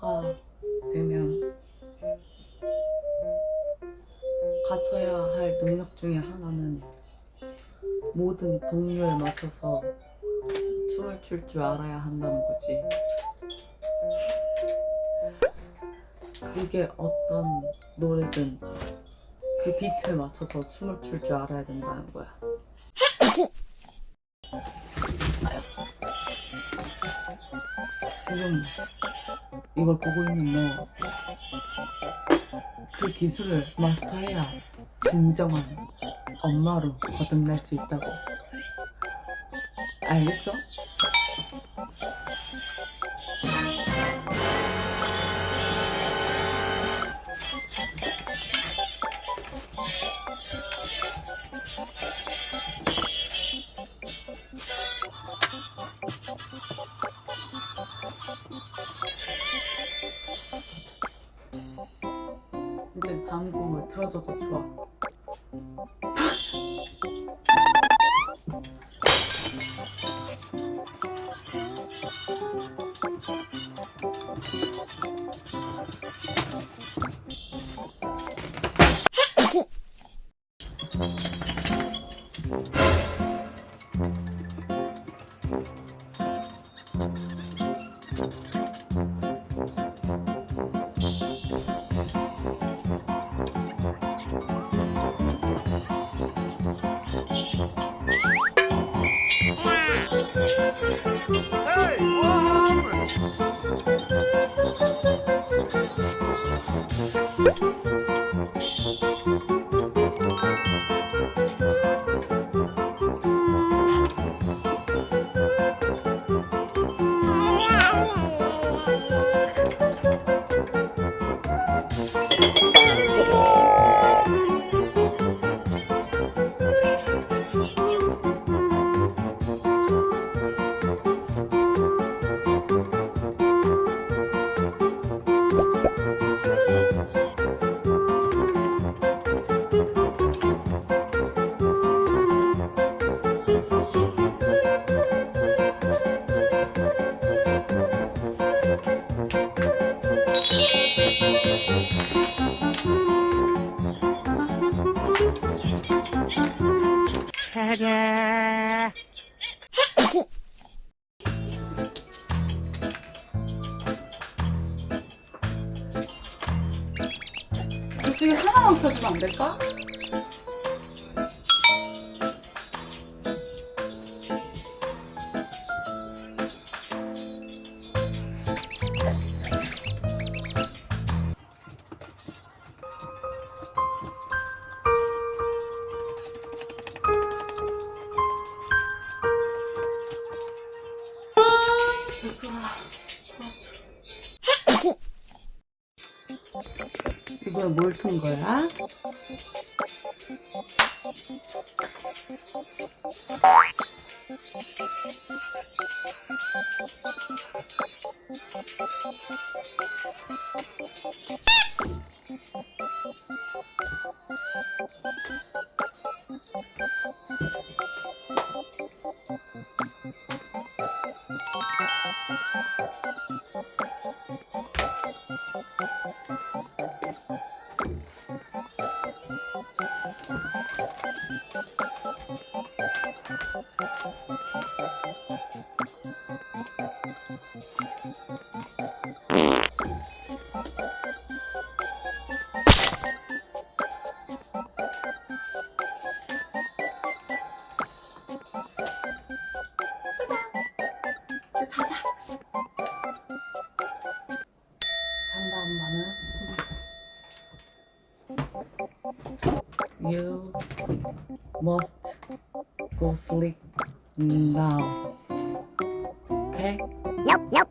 엄마가 되면 갖춰야 할 능력 중에 하나는 모든 동요에 맞춰서 춤을 출 줄 알아야 한다는 거지. 그게 어떤 노래든 그 비트에 맞춰서 춤을 출 줄 알아야 된다는 거야. 지금 이걸 보고 있는 너, 그 기술을 마스터해야 진정한 엄마로 거듭날 수 있다고. 알겠어? 틀어줘도 좋아. Hey, what happened? Ta-da! 둘 중에 하나만 펴주면 안 될까? 이번엔 뭘튼 거야? You must go sleep now. Okay? Nope, nope.